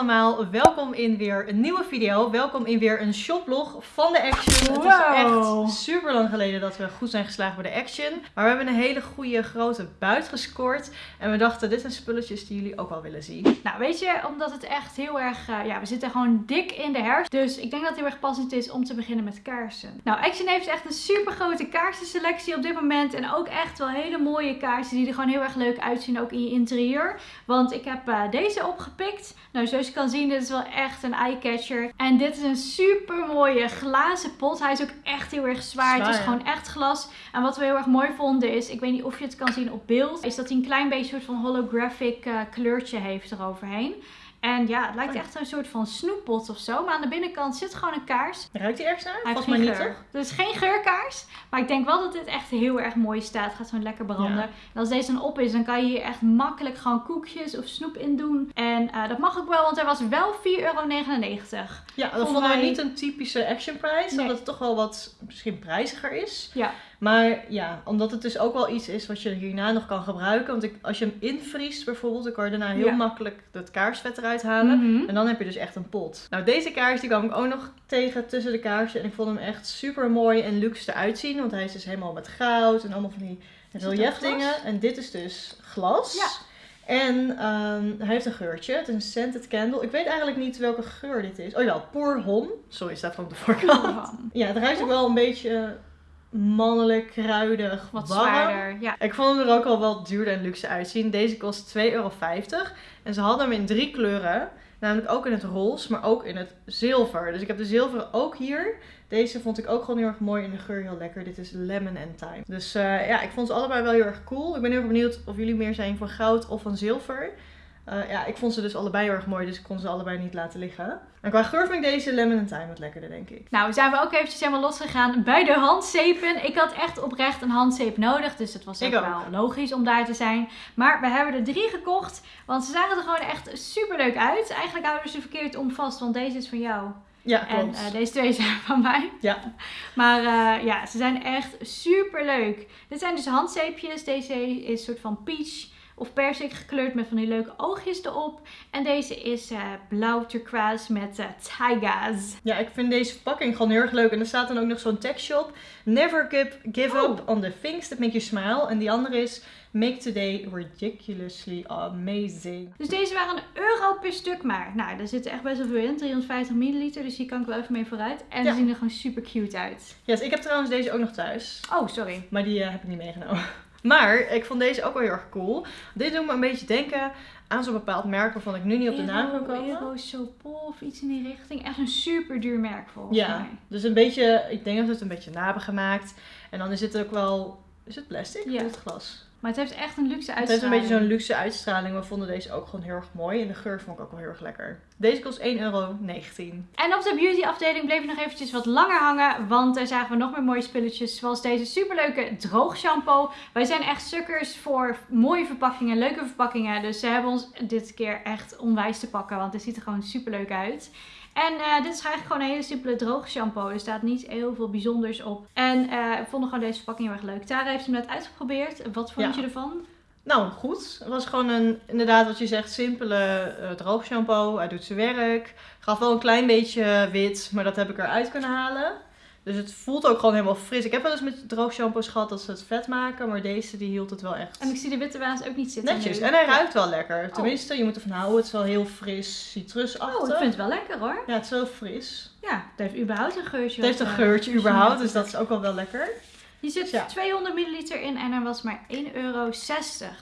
allemaal, welkom in weer een nieuwe video. Welkom in weer een shoplog van de Action. Wow. Het is echt super lang geleden dat we goed zijn geslagen bij de Action. Maar we hebben een hele goede grote buit gescoord. En we dachten, dit zijn spulletjes die jullie ook wel willen zien. Nou, weet je, omdat het echt heel erg... eh, ja, we zitten gewoon dik in de herfst. Dus ik denk dat het heel erg passend is om te beginnen met kaarsen. Nou, Action heeft echt een super grote kaarsenselectie op dit moment. En ook echt wel hele mooie kaarsen die er gewoon heel erg leuk uitzien, ook in je interieur. Want ik heb eh, deze opgepikt. Nou, zoals je kan zien, dit is wel echt een eyecatcher. En dit is een super mooie glazen pot. Hij is ook echt heel erg zwaar. Het is gewoon echt glas. En wat we heel erg mooi vonden is, ik weet niet of je het kan zien op beeld, is dat hij een klein beetje soort van holographic eh, kleurtje heeft eroverheen. En ja, het lijkt Oh. echt een soort van snoeppot of zo. Maar aan de binnenkant zit gewoon een kaars. Ruikt die ergens naar? Hij Volgens mij niet, toch? Dus geen geurkaars. Maar ik denk wel dat dit echt heel erg mooi staat. Het gaat gewoon lekker branden. Ja. En als deze dan op is, dan kan je hier echt makkelijk gewoon koekjes of snoep in doen. En eh, dat mag ook wel, want er was wel 4,99 euro. Ja, dat Vonden we wij- niet een typische Action prijs. Nee. Omdat het toch wel wat misschien prijziger is. Ja. Maar ja, omdat het dus ook wel iets is wat je hierna nog kan gebruiken. Want ik, als je hem invriest bijvoorbeeld, dan kan je daarna heel Ja. makkelijk het kaarsvet eruit halen. Mhm. En dan heb je dus echt een pot. Nou, deze kaars die kwam ik ook nog tegen tussen de kaarsen. En ik vond hem echt super mooi en luxe eruit zien. Want hij is dus helemaal met goud en allemaal van die Is het ook relief glas? dingen. En dit is dus glas. Ja. En ehm, hij heeft een geurtje. Het is een scented candle. Ik weet eigenlijk niet welke geur dit is. Oh ja, Pour Hom. Sorry, staat op de voorkant. Ja, het ruikt ook wel een beetje mannelijk, kruidig, Wat warm. zwaarder. Ja. Ik vond hem er ook al wel duurder en luxe uitzien. Deze kost 2,50 euro. En ze hadden hem in drie kleuren. Namelijk ook in het roze, maar ook in het zilver. Dus ik heb de zilveren ook hier. Deze vond ik ook gewoon heel erg mooi en de geur heel lekker. Dit is Lemon and Thyme. Dus eh, ja, ik vond ze allebei wel heel erg cool. Ik ben heel erg benieuwd of jullie meer zijn van goud of van zilver. Eh, ja, ik vond ze dus allebei heel erg mooi, dus ik kon ze allebei niet laten liggen. En qua geur vind ik deze Lemon and Thyme wat lekkerder, denk ik. Nou, zijn we ook eventjes helemaal losgegaan bij de handzeepen. Ik had echt oprecht een handzeep nodig, dus het was ook, wel logisch om daar te zijn. Maar we hebben er drie gekocht, want ze zagen er gewoon echt super leuk uit. Eigenlijk houden ze verkeerd om vast, want deze is van jou. Ja, En eh, deze twee zijn van mij. Ja. Maar eh, ja, ze zijn echt super leuk. Dit zijn dus handzeepjes. Deze is een soort van peach of persik gekleurd met van die leuke oogjes erop. En deze is eh, blauw turquoise met eh taiga's. Ja, ik vind deze verpakking gewoon heel erg leuk. En er staat dan ook nog zo'n tekstje op. Never give, give Oh. up on the things that make you smile. En die andere is Make today ridiculously amazing. Dus deze waren een euro per stuk maar. Nou, daar zit echt best wel veel in. 350 milliliter, dus hier kan ik wel even mee vooruit. En Ja. ze zien er gewoon super cute uit. Yes, ik heb trouwens deze ook nog thuis. Oh, sorry. Maar die eh, heb ik niet meegenomen. Maar ik vond deze ook wel heel erg cool. Dit doet me een beetje denken aan zo'n bepaald merk waarvan ik nu niet op de naam kan komen. Eero Sopol of iets in die richting. Echt een super duur merk volgens Ja, mij. dus een beetje, ik denk dat we het een beetje na hebben gemaakt. En dan is het ook wel, is het plastic Ja. of is het glas? Maar het heeft echt een luxe Het heeft uitstraling. een beetje zo'n luxe uitstraling. We vonden deze ook gewoon heel erg mooi. En de geur vond ik ook wel heel erg lekker. Deze kost 1,19 euro. En op de beauty afdeling bleef ik nog eventjes wat langer hangen. Want daar zagen we nog meer mooie spulletjes. Zoals deze superleuke droogshampoo. Wij zijn echt sukkers voor mooie verpakkingen, leuke verpakkingen. Dus ze hebben ons dit keer echt onwijs te pakken. Want het ziet er gewoon superleuk uit. En eh, dit is eigenlijk gewoon een hele simpele droogshampoo. Er staat niet heel veel bijzonders op. En eh we vonden gewoon deze verpakking heel erg leuk. Tara heeft hem net uitgeprobeerd. Wat vond Ja. je ervan? Nou, goed. Het was gewoon een, inderdaad wat je zegt, simpele eh droogshampoo. Hij doet zijn werk. Gaf wel een klein beetje wit, maar dat heb ik eruit kunnen halen. Dus het voelt ook gewoon helemaal fris. Ik heb wel eens met droogshampoos gehad dat ze het vet maken, maar deze die hield het wel echt En ik zie de witte waas ook niet zitten. netjes. nu. En hij ruikt wel lekker. Tenminste, je moet ervan houden. Het is wel heel fris, Oh, citrusachtig. ik vind het wel lekker hoor. Ja, het is wel fris. Ja, het heeft überhaupt een geurtje. Het heeft een eh, geurtje überhaupt, dus dat is ook wel wel lekker. Hier zit Ja. 200 milliliter in en er was maar 1,60 euro.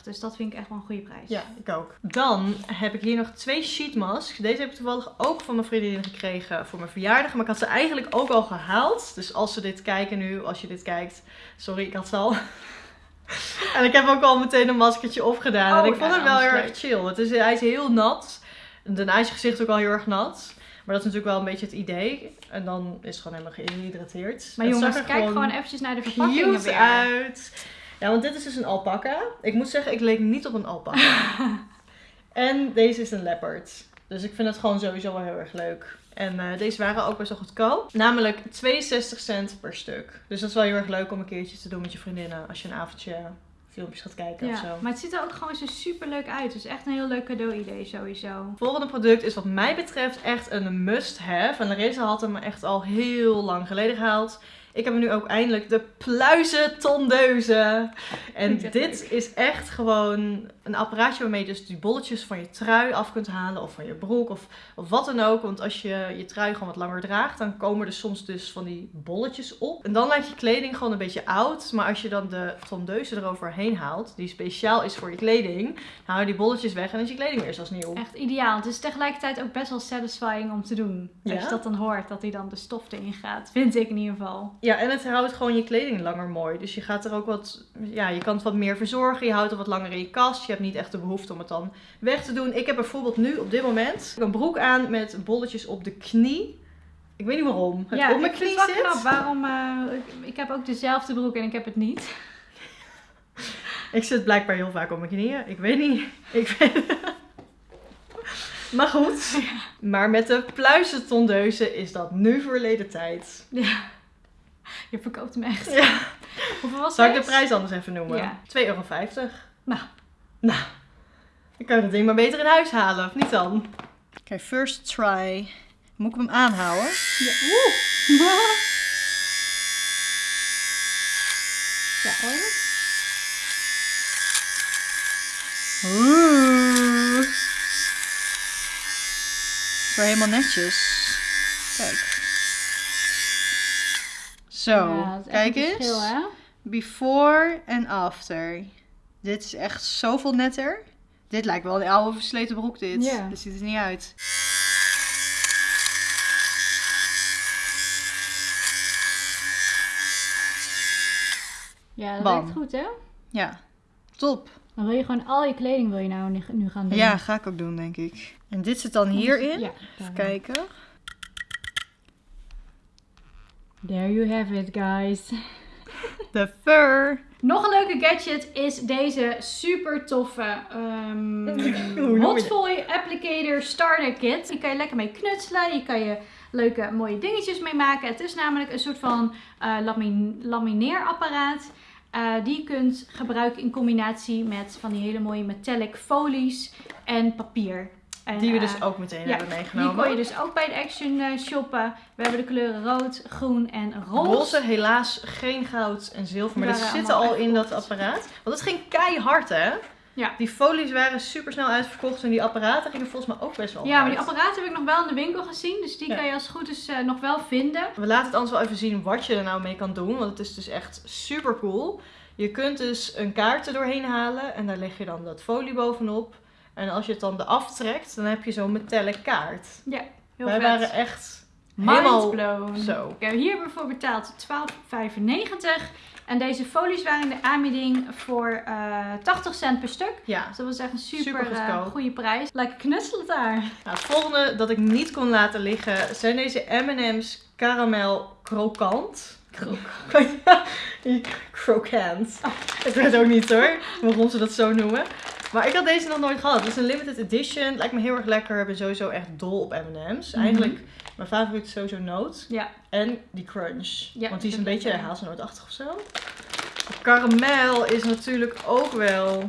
Dus dat vind ik echt wel een goede prijs. Ja, ik ook. Dan heb ik hier nog twee sheet masks. Deze heb ik toevallig ook van mijn vriendin gekregen voor mijn verjaardag. Maar ik had ze eigenlijk ook al gehaald. Dus als ze dit kijken nu, als je dit kijkt. Sorry, ik had ze al. en ik heb ook al meteen een maskertje opgedaan. Oh, en ik vond hem wel heel erg chill. Het is, hij is heel nat. Daarna is je gezicht ook al heel erg nat. Maar dat is natuurlijk wel een beetje het idee. En dan is het gewoon helemaal gehydrateerd. Maar Het jongens, zag er kijk gewoon eventjes naar de verpakkingen weer. uit. Ja, want dit is dus een alpaca. Ik moet zeggen, ik leek niet op een alpaca. en deze is een leopard. Dus ik vind het gewoon sowieso wel heel erg leuk. En eh, deze waren ook best wel goedkoop. Namelijk 62 cent per stuk. Dus dat is wel heel erg leuk om een keertje te doen met je vriendinnen. Als je een avondje filmpjes gaat kijken of zo. Ja, maar het ziet er ook gewoon zo super leuk uit. Het is echt een heel leuk cadeau idee sowieso. Volgende product is wat mij betreft echt een must-have. En Larissa had hem echt al heel lang geleden gehaald. Ik heb nu ook eindelijk de pluizen tondeuze. En dit is echt gewoon een apparaatje waarmee je dus die bolletjes van je trui af kunt halen. Of van je broek of, of wat dan ook. Want als je je trui gewoon wat langer draagt, dan komen er soms dus van die bolletjes op. En dan lijkt je kleding gewoon een beetje oud. Maar als je dan de tondeuze eroverheen haalt, die speciaal is voor je kleding, dan haal je die bolletjes weg en is je kleding weer zoals nieuw. Echt ideaal. Het is tegelijkertijd ook best wel satisfying om te doen. Als je dat dan hoort, dat hij dan de stof erin gaat. Vind ik in ieder geval. Ja, en het houdt gewoon je kleding langer mooi. Dus je gaat er ook wat, ja, je kan het wat meer verzorgen. Je houdt het wat langer in je kast. Je hebt niet echt de behoefte om het dan weg te doen. Ik heb bijvoorbeeld nu op dit moment een broek aan met bolletjes op de knie. Ik weet niet waarom. Het ja, op mijn knie zit. knap. Waarom, eh, ik, ik heb ook dezelfde broek en ik heb het niet. Ik zit blijkbaar heel vaak op mijn knieën. Ik weet niet. Ik weet... Maar goed. Maar met de pluizentondeuze is dat nu verleden tijd. Ja. Je verkoopt hem echt. Ja. Hoeveel was Zal ik de prijs anders even noemen? Ja. 2,50 euro. Nou. Nou. Dan kan je dat ding maar beter in huis halen, of niet dan? Oké, first try. Moet ik hem aanhouden? Ja. Oeh. Ja, hoor. Oeh. Zo helemaal netjes. Kijk. Zo, Ja, kijk een eens. verschil, hè? Before en after. Dit is echt zoveel netter. Dit lijkt wel een oude versleten broek dit. Ja. Dit ziet er niet uit. Ja, dat Bam. werkt goed, hè? Ja, top. Dan wil je gewoon al je kleding wil je nou nu- gaan doen. Ja, ga ik ook doen denk ik. En dit zit dan hierin. Ja, Even kijken. There you have it, guys. De fur. Nog een leuke gadget is deze super toffe um, je Applicator Starter Kit. Hier kan je lekker mee knutselen. Hier kan je leuke mooie dingetjes mee maken. Het is namelijk een soort van lamin- lamineerapparaat. eh, die je kunt gebruiken in combinatie met van die hele mooie metallic folies en papier. En, Die we eh, dus ook meteen ja, hebben die meegenomen. kon je dus ook bij de Action eh, shoppen. We hebben de kleuren rood, groen en roze. Roze, helaas geen goud en zilver. Maar Die dat waren zit al in dat apparaat. Want het ging keihard, hè? Ja. Die folies waren super snel uitverkocht. En die apparaten gingen volgens mij ook best wel Ja, maar die apparaten heb ik nog wel in de winkel gezien. Dus die Ja. kan je als het goed is eh, nog wel vinden. We laten het anders wel even zien wat je er nou mee kan doen. Want het is dus echt super cool. Je kunt dus een kaart er doorheen halen. En daar leg je dan dat folie bovenop. En als je het dan eraf trekt, dan heb je zo'n metallic kaart. Ja, heel Wij vet. waren echt Mind helemaal blown. zo. Ik heb hier hebben we voor betaald 12,95. En deze folies waren in de aanbieding voor eh 80 cent per stuk. Ja. Dus dat was echt een super, Super eh, goede prijs. Lekker knutselen daar. Nou, het volgende dat ik niet kon laten liggen zijn deze M&M's caramel krokant. Krokant. Ik weet ook niet hoor, waarom ze dat zo noemen. Maar ik had deze nog nooit gehad. Het is een limited edition. Lijkt me heel erg lekker. Ik ben sowieso echt dol op M&M's. Mhm. Eigenlijk, mijn favoriet is sowieso noot. Ja, En die crunch. Ja, Want die is een beetje hazelnootachtig of zo. Karamel is natuurlijk ook wel,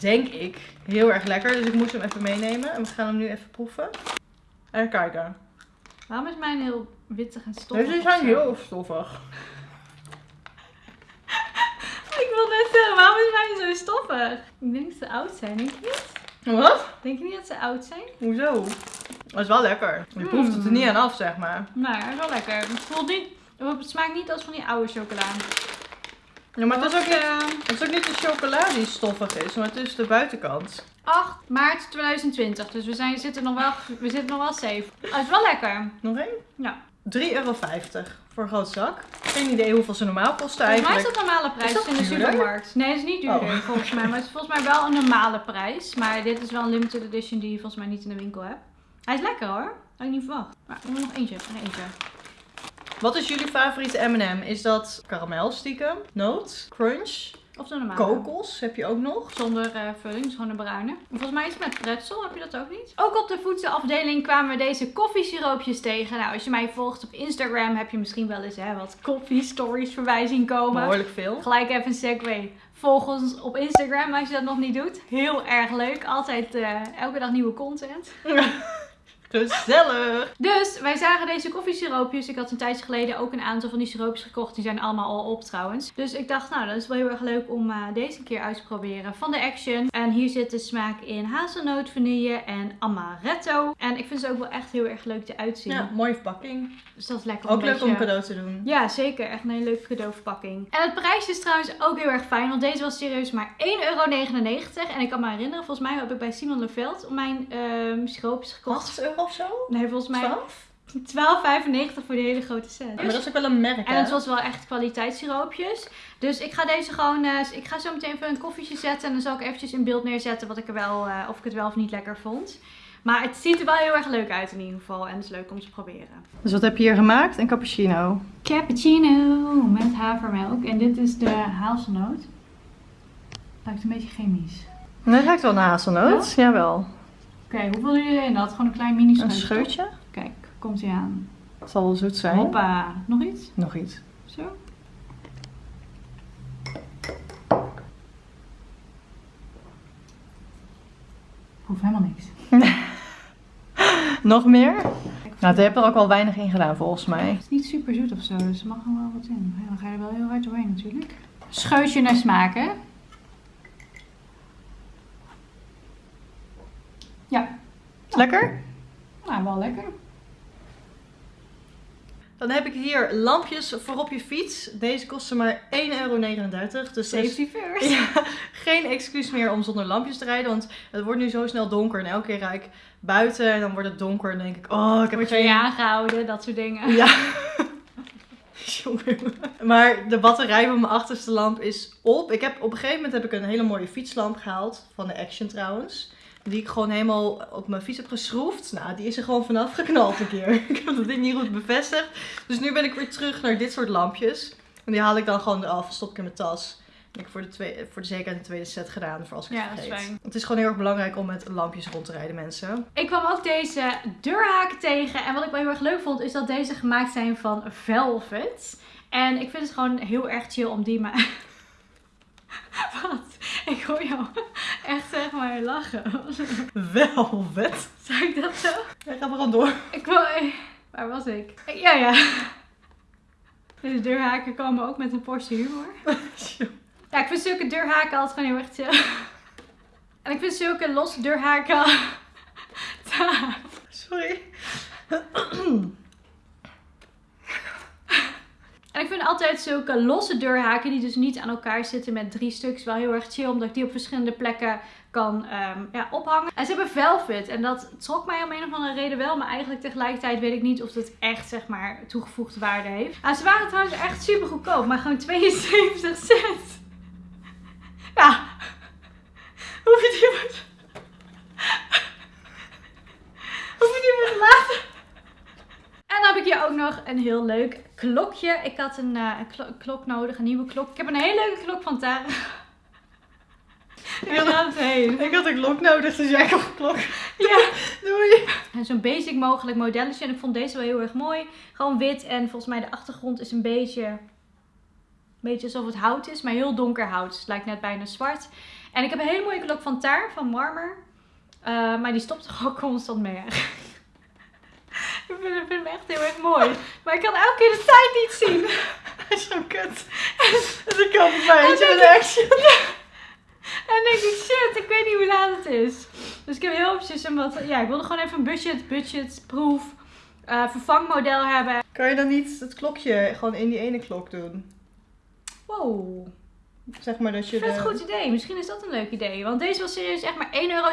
denk ik, heel erg lekker. Dus ik moest hem even meenemen. En we gaan hem nu even proeven. En kijken. waarom is mijn heel wittig en stoffig? Deze zijn heel stoffig. Wil net zeggen, waarom is mijn zo stoffig? Ik denk dat ze oud zijn, denk je niet? Wat? Denk je niet dat ze oud zijn? Hoezo? Dat is wel lekker. Je proeft het er niet aan af, zeg maar. Nou, hij is wel lekker. Het voelt niet... Het smaakt niet als van die oude chocola. Ja, maar het is, ook niet, eh, het is ook niet de chocola die stoffig is, maar het is de buitenkant. 8 maart 2020. Dus we zijn, zitten, nog wel, we zitten nog wel safe. Oh, het is wel lekker. Nog één? Ja. 3,50 euro voor een groot zak. Geen idee hoeveel ze normaal kosten Volgens mij is eigenlijk. dat normale prijs Is dat in de duurder? supermarkt. Nee, het is niet duurder Oh. volgens mij. Maar het is volgens mij wel een normale prijs. Maar dit is wel een limited edition die je volgens mij niet in de winkel hebt. Hij is lekker hoor. Had ik niet verwacht. Maar we nog eentje. Nog eentje. Wat is jullie favoriete M&M? Is dat karamel stiekem, noot, crunch, Of de normale? Kokos heb je ook nog. Zonder eh, vulling, dus gewoon een bruine. Volgens mij is het met pretzel, heb je dat ook niet? Ook op de voedselafdeling kwamen we deze koffiesiroopjes tegen. Nou, als je mij volgt op Instagram heb je misschien wel eens hè, wat koffie-stories voorbij zien komen. Behoorlijk veel. Gelijk even een segue. Volg ons op Instagram als je dat nog niet doet. Heel erg leuk. Altijd eh, elke dag nieuwe content. Gezellig. Dus wij zagen deze koffiesiroopjes. Ik had een tijdje geleden ook een aantal van die siroopjes gekocht. Die zijn allemaal al op trouwens. Dus ik dacht, nou, dat is wel heel erg leuk om uh, deze keer uit te proberen van de Action. En hier zit de smaak in hazelnoot, vanille en amaretto. En ik vind ze ook wel echt heel erg leuk eruit zien. Ja, mooie verpakking. Dus dat is lekker. Ook leuk beetje... om een cadeau te doen. Ja, zeker. Echt een hele leuke cadeauverpakking. En het prijsje is trouwens ook heel erg fijn. Want deze was serieus maar 1,99 euro. En ik kan me herinneren, volgens mij heb ik bij Simon Leveld mijn uh, siroopjes gekocht. 8 euro of zo? Nee, volgens mij 12? 12,95 voor die hele grote set. Maar dat is ook wel een merk, En hè? het was wel echt kwaliteitssiroopjes. Dus ik ga deze gewoon, uh, ik ga zo meteen even een koffietje zetten. En dan zal ik eventjes in beeld neerzetten wat ik er wel, uh, of ik het wel of niet lekker vond. Maar het ziet er wel heel erg leuk uit in ieder geval. En het is leuk om te proberen. Dus wat heb je hier gemaakt? Een cappuccino. Cappuccino met havermelk. En dit is de hazelnoot. Lijkt een beetje chemisch. Nee, het lijkt wel een hazelnoot. Ja? Jawel. Oké, okay, hoeveel jullie erin dat? Gewoon een klein mini scheutje. Een scheutje? Kijk, komt hij aan. Het zal wel zoet zijn. Hoppa. Nog iets? Nog iets. Zo. Hoeft helemaal niks. Nog meer? Nou, daar heb je er ook wel weinig in gedaan volgens mij. Het is niet super zoet of zo, dus er mag nog wel wat in. Ja, dan ga je er wel heel hard doorheen natuurlijk. Scheutje naar smaak, hè? Ja. Lekker? Nou, wel lekker. Dan heb ik hier lampjes voor op je fiets. Deze kosten maar 1,39 euro. Dus Safety first. ja, geen excuus meer om zonder lampjes te rijden. Want het wordt nu zo snel donker. En elke keer rijd ik buiten en dan wordt het donker. En dan denk ik, oh, ik heb Word je geen... aangehouden, dat soort dingen. Ja. Jongen. maar de batterij van mijn achterste lamp is op. Ik heb, op een gegeven moment heb ik een hele mooie fietslamp gehaald. Van de Action trouwens. Die ik gewoon helemaal op mijn fiets heb geschroefd. Nou, die is er gewoon vanaf geknald een keer. ik heb dat ding niet goed bevestigd. Dus nu ben ik weer terug naar dit soort lampjes. En die haal ik dan gewoon eraf. Stop ik in mijn tas. En ik heb voor de, tweede, voor de zekerheid een tweede set gedaan. Voor als ik Ja, het dat is vergeet. fijn. Het is gewoon heel erg belangrijk om met lampjes rond te rijden, mensen. Ik kwam ook deze deurhaken tegen. En wat ik wel heel erg leuk vond, is dat deze gemaakt zijn van velvet. En ik vind het gewoon heel erg chill om die maar... Wat? Ik hoor jou echt zeg maar lachen. Velvet. Zei ik dat zo? Ja, ga maar gewoon door. Ik wil... Waar was ik? Ja, ja. Deze deurhaken komen ook met een portie humor. Ja, ik vind zulke deurhaken altijd gewoon heel erg chill. En ik vind zulke losse deurhaken... Sorry. En ik vind altijd zulke losse deurhaken die dus niet aan elkaar zitten met drie stuks wel heel erg chill. Omdat ik die op verschillende plekken kan um, ja, ophangen. En ze hebben velvet en dat trok mij om een of andere reden wel. Maar eigenlijk tegelijkertijd weet ik niet of het echt zeg maar toegevoegde waarde heeft. Nou, ze waren trouwens echt super goedkoop. Maar gewoon 72 cent. Ja. Je die maar... Hoef je die maar te laten. Hier ook nog een heel leuk klokje. Ik had een, uh, een klo klok nodig, een nieuwe klok. Ik heb een hele leuke klok van Tara. Ik had, heen. ik had een klok nodig, dus jij een klok. Ja. Doei. En zo'n basic mogelijk modelletje. En ik vond deze wel heel erg mooi. Gewoon wit. En volgens mij de achtergrond is een beetje... Een beetje alsof het hout is. Maar heel donker hout. Dus het lijkt net bijna zwart. En ik heb een hele mooie klok van Taar. Van Marmer. Uh, maar die stopt toch ook constant mee eigenlijk. Ik vind, hem echt heel erg mooi. Maar ik kan elke keer de tijd niet zien. Hij is zo kut. Dus ik kan het bij een action. En denk ik, shit, ik weet niet hoe laat het is. Dus ik heb heel eventjes een wat... Ja, ik wilde gewoon even een budget, budgetproef uh, vervangmodel hebben. Kan je dan niet het klokje gewoon in die ene klok doen? Wow. Zeg maar dat je Ik vind de... het een goed idee. Misschien is dat een leuk idee. Want deze was serieus echt maar 1,92 euro.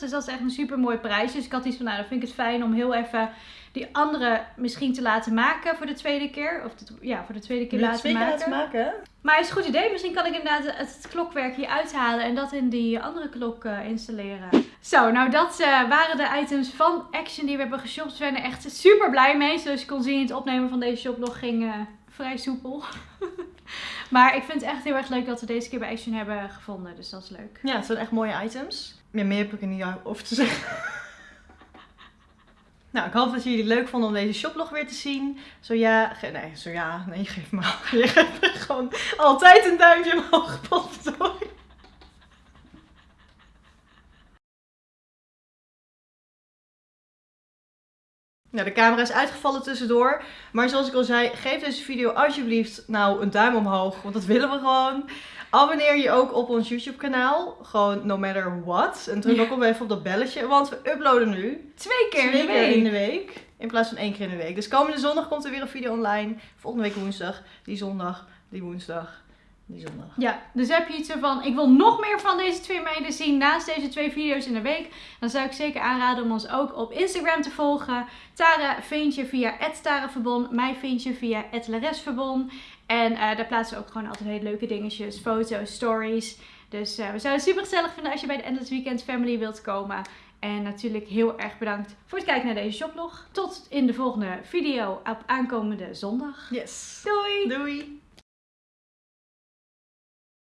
Dus dat is echt een super mooi prijs. Dus ik had iets van, nou dan vind ik het fijn om heel even die andere misschien te laten maken voor de tweede keer. Of de, ja, voor de tweede keer laten maken. laten maken? Maar het is een goed idee. Misschien kan ik inderdaad het, het klokwerk hier uithalen en dat in die andere klok uh, installeren. Zo, nou dat uh, waren de items van Action die we hebben geshopt. We zijn er echt super blij mee. Zoals je kon zien, het opnemen van deze shoplog ging uh, vrij soepel. Maar ik vind het echt heel erg leuk dat we deze keer bij Action hebben gevonden. Dus dat is leuk. Ja, het zijn echt mooie items. Ja, meer heb ik er niet over te zeggen. Nou, ik hoop dat jullie het leuk vonden om deze shoplog weer te zien. Zo ja, nee, zo ja, nee, geef me Je geeft me gewoon altijd een duimpje omhoog, potverdorie. Nou, de camera is uitgevallen tussendoor. Maar zoals ik al zei, geef deze video alsjeblieft nou een duim omhoog. Want dat willen we gewoon. Abonneer je ook op ons YouTube kanaal. Gewoon no matter what. En druk Ja. ook op even op dat belletje. Want we uploaden nu Twee keer twee in de keer in de week. In plaats van één keer in de week. Dus komende zondag komt er weer een video online. Volgende week woensdag. Die zondag. Die woensdag. Die zondag. Ja, dus heb je iets ervan, ik wil nog meer van deze twee meiden zien naast deze twee video's in de week. Dan zou ik zeker aanraden om ons ook op Instagram te volgen. Tara vind je via @taraverbon, mij vind je via @laresverbon. En eh, daar plaatsen we ook gewoon altijd hele leuke dingetjes, foto's, stories. Dus eh, we zouden het super gezellig vinden als je bij de Endless Weekend Family wilt komen. En natuurlijk heel erg bedankt voor het kijken naar deze shoplog. Tot in de volgende video op aankomende zondag. Yes. Doei! Doei.